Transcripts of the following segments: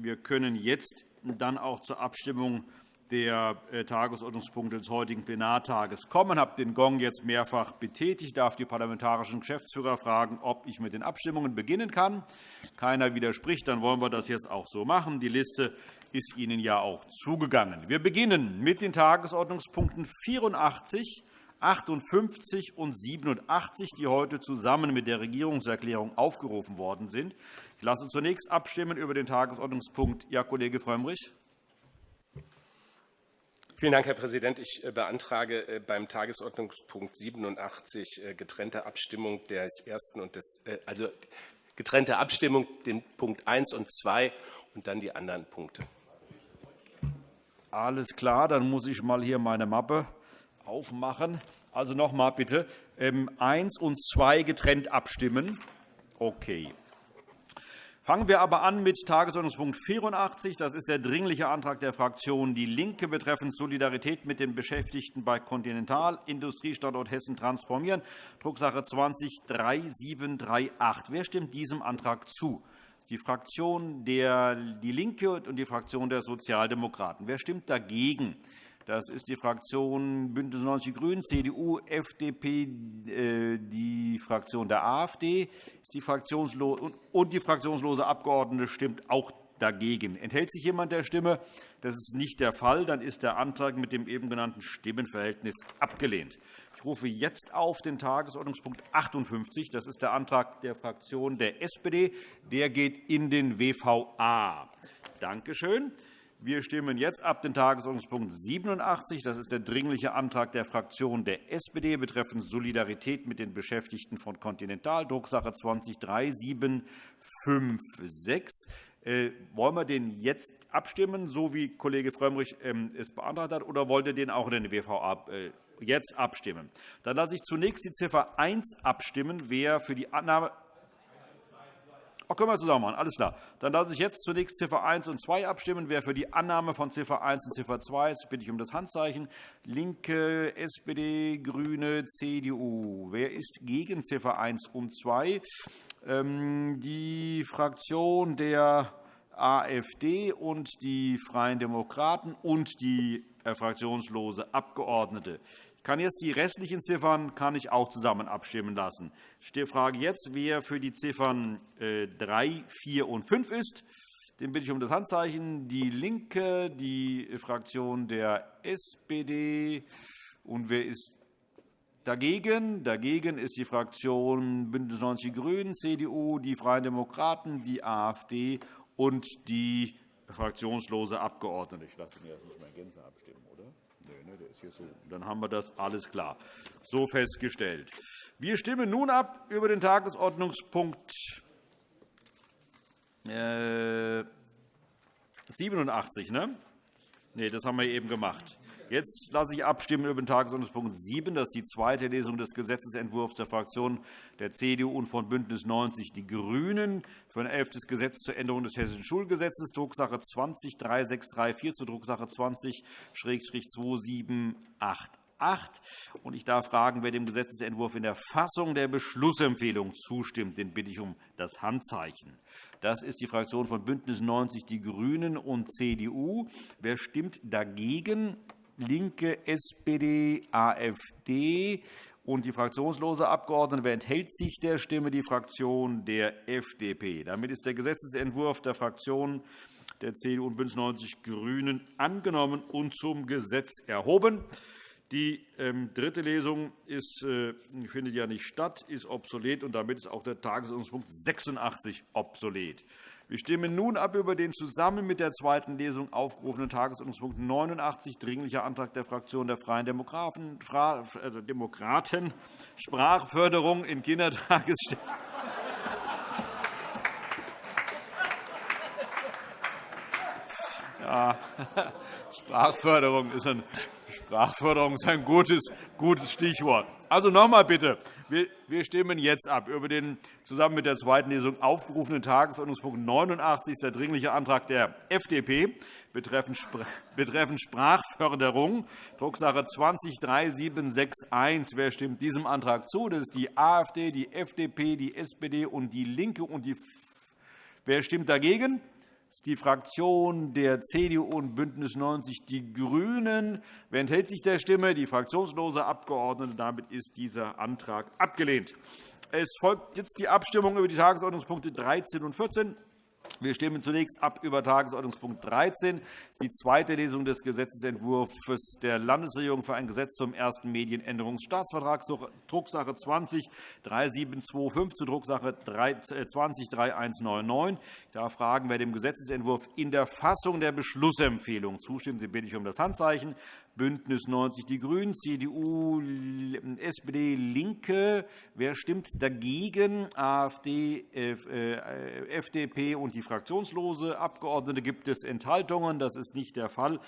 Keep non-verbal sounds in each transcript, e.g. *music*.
wir können jetzt dann auch zur Abstimmung der äh, Tagesordnungspunkte des heutigen Plenartages kommen. Ich habe den Gong jetzt mehrfach betätigt. Ich darf die parlamentarischen Geschäftsführer fragen, ob ich mit den Abstimmungen beginnen kann. Keiner widerspricht. Dann wollen wir das jetzt auch so machen. Die Liste ist Ihnen ja auch zugegangen. Wir beginnen mit den Tagesordnungspunkten 84, 58 und 87, die heute zusammen mit der Regierungserklärung aufgerufen worden sind. Ich lasse zunächst abstimmen über den Tagesordnungspunkt. Ja, Kollege Frömmrich. Vielen Dank, Herr Präsident. Ich äh, beantrage äh, beim Tagesordnungspunkt 87 äh, getrennte Abstimmung des ersten und des, also getrennte Abstimmung den Punkt 1 und 2 und dann die anderen Punkte. Alles klar, dann muss ich mal hier meine Mappe aufmachen. Also noch einmal bitte 1 ähm, und 2 getrennt abstimmen. Okay. Fangen wir aber an mit Tagesordnungspunkt 84. Das ist der Dringliche Antrag der Fraktion DIE LINKE betreffend Solidarität mit den Beschäftigten bei Continental Industriestandort Hessen transformieren, Drucksache 20-3738. Wer stimmt diesem Antrag zu? Die Fraktion der DIE LINKE und die Fraktion der Sozialdemokraten. Wer stimmt dagegen? Das ist die Fraktion BÜNDNIS 90 die GRÜNEN, CDU, FDP, äh, die Fraktion der AfD und die fraktionslose Abgeordnete stimmt auch dagegen. Enthält sich jemand der Stimme? Das ist nicht der Fall. Dann ist der Antrag mit dem eben genannten Stimmenverhältnis abgelehnt. Ich rufe jetzt auf den Tagesordnungspunkt 58. Das ist der Antrag der Fraktion der SPD. Der geht in den WVA. Danke schön. Wir stimmen jetzt ab den Tagesordnungspunkt 87. Das ist der Dringliche Antrag der Fraktion der SPD betreffend Solidarität mit den Beschäftigten von Continental, Drucksache 20-3756. Äh, wollen wir den jetzt abstimmen, so wie Kollege Frömmrich ähm, es beantragt hat, oder wollt ihr den auch in den WVA äh, jetzt abstimmen? Dann lasse ich zunächst die Ziffer 1 abstimmen. Wer für die Annahme Ach, können wir zusammen machen. Alles klar. Dann lasse ich jetzt zunächst Ziffer 1 und 2 abstimmen. Wer für die Annahme von Ziffer 1 und Ziffer 2 ist, bitte ich um das Handzeichen. Linke, SPD, GRÜNE, CDU. Wer ist gegen Ziffer 1 und 2? Ähm, die Fraktion der AfD und die Freien Demokraten und die äh, fraktionslose Abgeordnete. Ich kann jetzt die restlichen Ziffern kann ich auch zusammen abstimmen lassen. Ich frage jetzt, wer für die Ziffern 3, äh, 4 und 5 ist. Den bitte ich um das Handzeichen. DIE LINKE, die Fraktion der SPD. Und wer ist dagegen? Dagegen ist die Fraktion BÜNDNIS 90 die GRÜNEN, CDU, die Freien Demokraten, die AfD und die fraktionslose Abgeordnete. Ich lasse mir das nicht mehr Gänze abstimmen, oder? Nee, der ist hier so. Dann haben wir das alles klar. So festgestellt. Wir stimmen nun ab über den Tagesordnungspunkt 87. Äh, ne? Nee, das haben wir eben gemacht. Jetzt lasse ich abstimmen über den Tagesordnungspunkt 7. Das ist die zweite Lesung des Gesetzentwurfs der Fraktionen der CDU und von BÜNDNIS 90 die GRÜNEN für ein elftes Gesetz zur Änderung des Hessischen Schulgesetzes, Drucksache 20-3634 zur Drucksache 20-2788. Ich darf fragen, wer dem Gesetzentwurf in der Fassung der Beschlussempfehlung zustimmt. Den bitte ich um das Handzeichen. Das ist die Fraktion von BÜNDNIS 90 die GRÜNEN und CDU. Wer stimmt dagegen? LINKE, SPD, AfD und die fraktionslose Abgeordnete. Wer enthält sich der Stimme? Die Fraktion der FDP. Damit ist der Gesetzentwurf der Fraktionen der CDU und BÜNDNIS 90 die GRÜNEN angenommen und zum Gesetz erhoben. Die ähm, dritte Lesung ist, äh, findet ja nicht statt, ist obsolet, und damit ist auch der Tagesordnungspunkt 86 obsolet. Wir stimmen nun ab über den zusammen mit der zweiten Lesung aufgerufenen Tagesordnungspunkt 89, Dringlicher Antrag der Fraktion der Freien Demokraten, äh, Sprachförderung in Kindertagesstätten. Ja, *laughs* Sprachförderung ist ein Sprachförderung ist ein gutes, gutes Stichwort. Also noch einmal bitte. Wir stimmen jetzt ab über den zusammen mit der zweiten Lesung aufgerufenen Tagesordnungspunkt 89, der Dringliche Antrag der FDP betreffend Sprachförderung, Drucksache 20-3761. Wer stimmt diesem Antrag zu? Das ist die AfD, die FDP, die SPD und DIE LINKE. Und die Wer stimmt dagegen? Ist die Fraktion der CDU und BÜNDNIS 90 die GRÜNEN. Wer enthält sich der Stimme? Die fraktionslose Abgeordnete. Damit ist dieser Antrag abgelehnt. Es folgt jetzt die Abstimmung über die Tagesordnungspunkte 13 und 14. Wir stimmen zunächst ab über Tagesordnungspunkt 13. Das ist die zweite Lesung des Gesetzentwurfs der Landesregierung für ein Gesetz zum ersten Medienänderungsstaatsvertrag, Drucksache 20-3725 zu Drucksache 20-3199. Ich darf fragen, wer dem Gesetzentwurf in der Fassung der Beschlussempfehlung zustimmt. Den bitte ich um das Handzeichen. BÜNDNIS 90 die GRÜNEN, CDU, SPD, LINKE. Wer stimmt dagegen? AfD, FDP und die fraktionslose Abgeordnete. Gibt es Enthaltungen? Das ist nicht der Fall.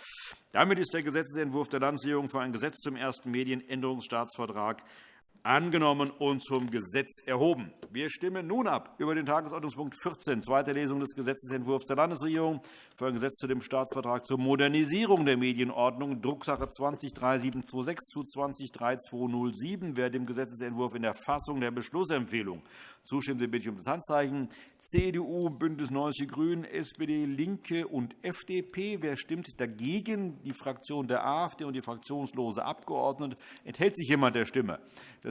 Damit ist der Gesetzentwurf der Landesregierung für ein Gesetz zum ersten Medienänderungsstaatsvertrag angenommen und zum Gesetz erhoben. Wir stimmen nun ab über den Tagesordnungspunkt 14, zweite Lesung des Gesetzentwurfs der Landesregierung für ein Gesetz zu dem Staatsvertrag zur Modernisierung der Medienordnung, Drucksache 20-3726 zu 20-3207. Wer dem Gesetzentwurf in der Fassung der Beschlussempfehlung zustimmt, bitte ich um das Handzeichen. CDU, BÜNDNIS 90 die GRÜNEN, SPD, LINKE und FDP. Wer stimmt dagegen? Die Fraktion der AfD und die fraktionslose Abgeordnete. Enthält sich jemand der Stimme?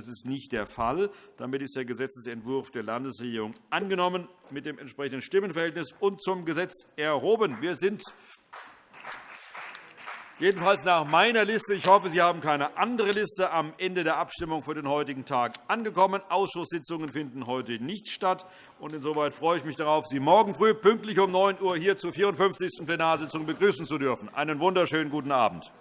Ist nicht der Fall. Damit ist der Gesetzentwurf der Landesregierung angenommen mit dem entsprechenden Stimmenverhältnis und zum Gesetz erhoben. Wir sind jedenfalls nach meiner Liste, ich hoffe, Sie haben keine andere Liste, am Ende der Abstimmung für den heutigen Tag angekommen. Ausschusssitzungen finden heute nicht statt. Insoweit freue ich mich darauf, Sie morgen früh pünktlich um 9 Uhr hier zur 54. Plenarsitzung begrüßen zu dürfen. Einen wunderschönen guten Abend.